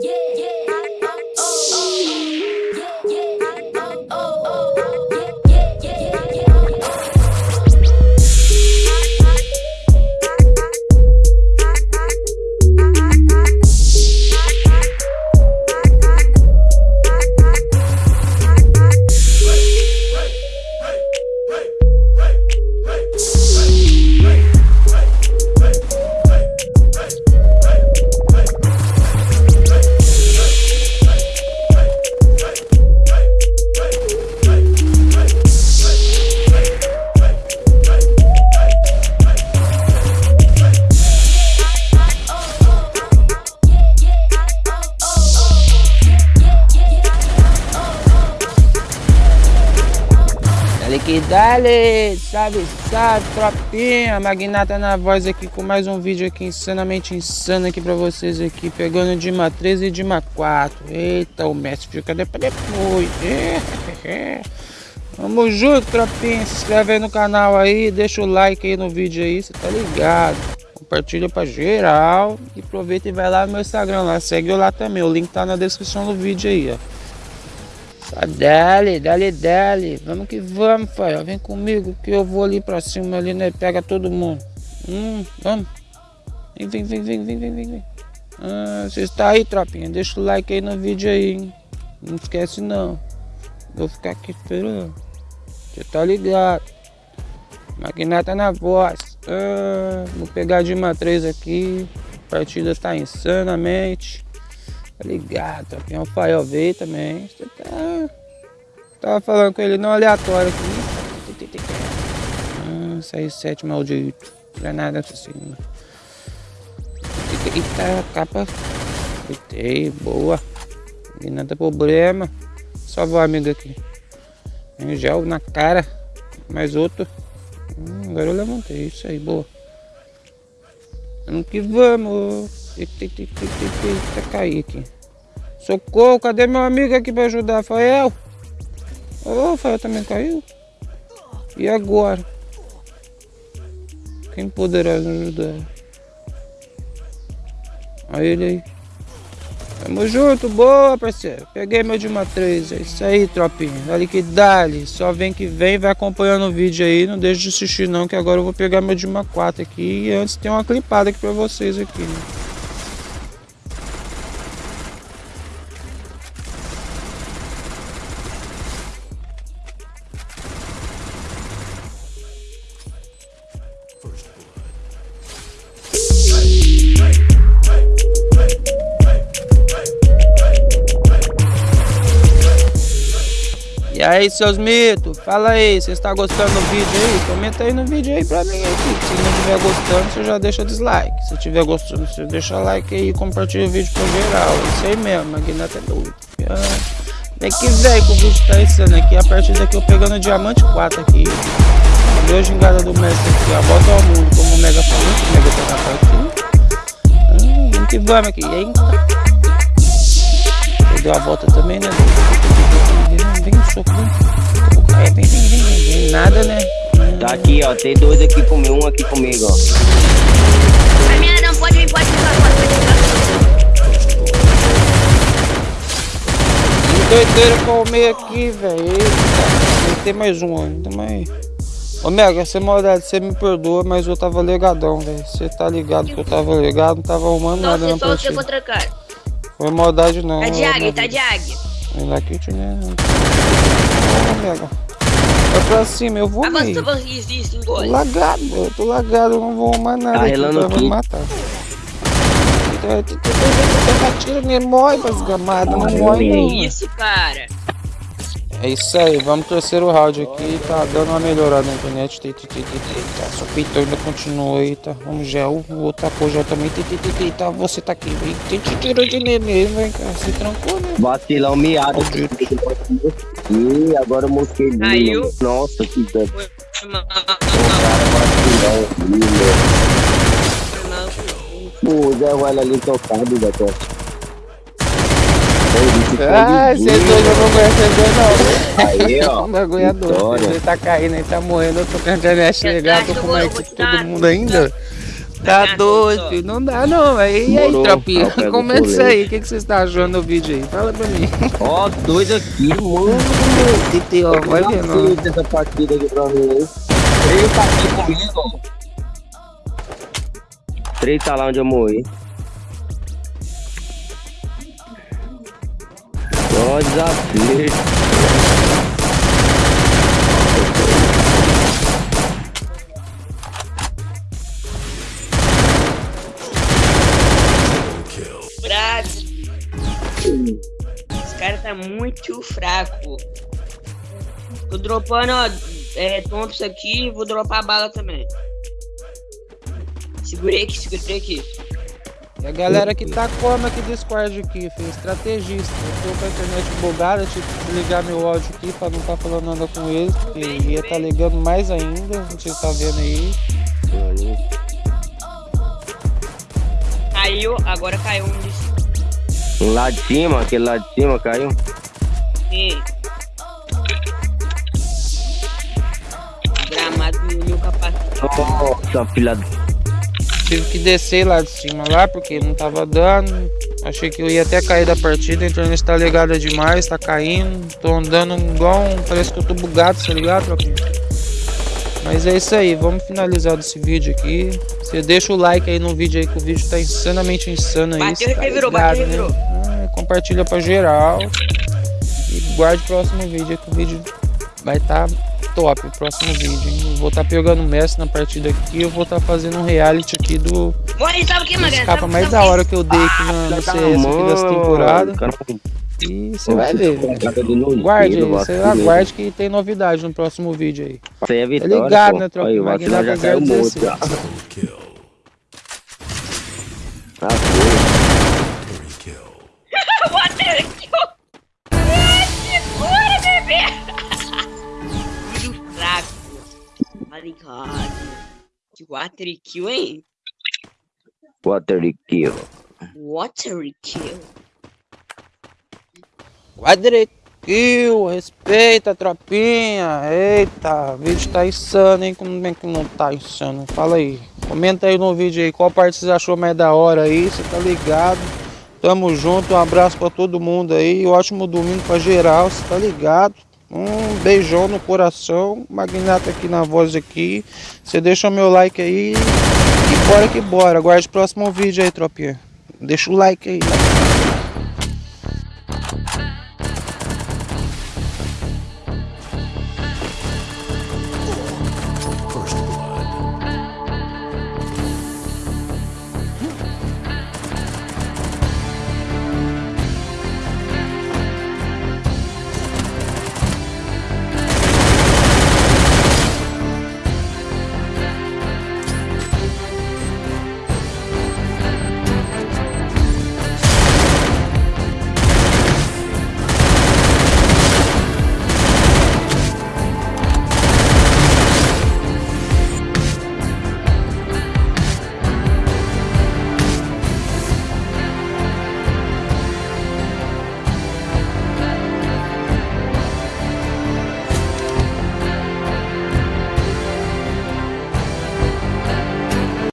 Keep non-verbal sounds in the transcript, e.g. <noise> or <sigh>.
Yeah. Que dale, salve, salve, tropinha, Magnata na voz aqui com mais um vídeo aqui insanamente insano aqui pra vocês aqui, pegando Dima 13 e Dima 4. Eita, o mestre fica depois depois. Vamos junto, tropinha, se inscreve aí no canal aí, deixa o like aí no vídeo aí, você tá ligado. Compartilha pra geral e aproveita e vai lá no meu Instagram lá, segue eu lá também, o link tá na descrição do vídeo aí, ó. Dale, dale, dale. Vamos que vamos, pai. Vem comigo que eu vou ali pra cima ali, né? Pega todo mundo. Hum, vamos. Vem, vem, vem, vem, vem, vem, vem. Ah, você está aí, tropinha? Deixa o like aí no vídeo aí, hein? Não esquece não. Vou ficar aqui esperando. Você tá ligado. Maquinata na voz. Ah, vou pegar de uma 3 aqui. A partida tá insanamente. Tá ligado, aqui é um Fael veio também. Você tá... Tava falando com ele não aleatório aqui. Ah, saiu sete maldito. Granada assassina. Eita, capa. Eitei, boa. E nada problema. Só vou amigo aqui. Tem gel na cara. Mais outro. Hum, agora eu levantei. Isso aí, boa. Vamos que vamos. Eita, eita, eita, eita, cair aqui. Socorro, cadê meu amigo aqui para ajudar? Fael? Ô, oh, Fael também caiu? E agora? Quem poderá nos ajudar? Olha ele aí. Tamo junto, boa, parceiro. Peguei meu de uma 3. É isso aí, tropinha. Dali que dali. Só vem que vem, vai acompanhando o vídeo aí. Não deixe de assistir não, que agora eu vou pegar meu de uma 4 aqui. E antes tem uma clipada aqui pra vocês aqui, né? Aí, seus mitos, fala aí, você está gostando do vídeo aí? Comenta aí no vídeo aí pra mim aqui. Se não estiver gostando, você já deixa dislike. Se estiver gostando, você deixa like aí e compartilha o vídeo com geral. Isso aí mesmo, a Guinata é doido. Vem que vem que o vídeo tá insano aqui. A partir daqui eu pegando diamante 4 aqui. A gingada do mestre aqui? A volta ao mundo, como o Mega o Mega tá parte. Hum, vamos que vamos aqui, hein? Deu a volta também, né? É, vem, vem, vem, vem. Nada, né? Tá aqui, ó. Tem dois aqui comigo, um aqui comigo, ó. A minha não pode vir, pode ficar, pode. Que doideira comer aqui, velho. Tem mais um ainda, mas. Ô Mega, essa maldade, você me perdoa, mas eu tava legadão, velho. Você tá ligado que eu tava ligado, não tava arrumando nada na partida. Só você contra cara. Foi maldade não. Tá de águia, tá de águia. Vem lá que né? Mega. Vai pra cima, eu vou. Tô lagado, eu tô lagado, eu não vou arrumar nada. Tá relando aqui. Vai me matar. Tira nele, morre, desgamado, não morre não. Que isso, cara? É isso aí, vamos terceiro round aqui, tá dando uma melhorada na internet, tá, só peitão ainda continua aí, tá, vamos gel, o outro tapou já também, tá, você tá aqui, vem, te tirou de neném, vem cá, se trancou, né? Vacilão miado. Ih, agora eu mosquei Caiu. Nossa, que dano. O Zé Ruela ali tocado, Beto. Ah, você dois eu não conheço ele não. Aí, ó. <laughs> Um bagulhador. Ele tá caindo, ele tá morrendo. Eu tô com a internet legal, tô com mais que todo mundo ainda. Tá Tá doido, filho. Não dá não. Aí, e aí, tropinha? O Comenta isso aí. O que, que você está achando do vídeo aí? Fala pra mim. <laughs> Ó, dois aqui, mano. Titi, ó, vai Não ó. fez essa partida aqui pra mim? Três tá aqui comigo, ó. Três tá lá onde eu morri. Só desafio. Fraco. Esse cara tá muito fraco. Tô dropando, ó, é, Thompson aqui vou dropar a bala também. Segurei aqui, segurei aqui. E a galera que tá como aqui do Discord aqui, filho. Estrategista. Eu tô com a internet bugada, tive que desligar meu áudio aqui pra não tá falando nada com eles, porque ia tá ligando mais ainda. A gente tá vendo aí. Caiu, agora caiu um Um lá de cima, aquele lá de cima caiu. Sim. Gramado no meu capacete. Nossa, filha da. Tive que descer lá de cima lá, porque não tava dando. Achei que eu ia até cair da partida, a internet tá ligada demais, tá caindo. Tô andando igual um. Parece que eu tô bugado, tá ligado, tropinha? Mas é isso aí, vamos finalizar desse vídeo aqui. Você deixa o like aí no vídeo aí, que o vídeo tá insanamente insano aí. Bateu, tá revirou, bateu, revirou. Ah, compartilha pra geral. E guarde o próximo vídeo aí, que o vídeo vai estar top, o próximo vídeo. hein? Eu vou estar pegando o mestre na partida aqui, eu vou estar fazendo um reality aqui do Morre, sabe o que, Magrelo? escapa Sabe- mais sabe da hora que eu dei aqui na, no CS aqui dessa temporada. E você vai ver. Guarde aí, você aguarde que tem novidade no próximo vídeo aí. É Tá vitória, ligado, pô. né, tropa? Aí, o Magnata caiu morto 016. Tá ligado? Que water kill, hein? Water kill. Water kill. Direito. Kill, respeita, tropinha. Eita, o vídeo tá insano, hein? Como é que não tá insano? Fala aí. Comenta aí no vídeo aí qual parte você achou mais da hora aí. Você tá ligado? Tamo junto. Um abraço pra todo mundo aí. Ótimo domingo pra geral. Você tá ligado? Um beijão no coração. Magnata aqui na voz aqui. Você deixa o meu like aí. E bora que bora. Aguarde o próximo vídeo aí, tropinha. Deixa o like aí.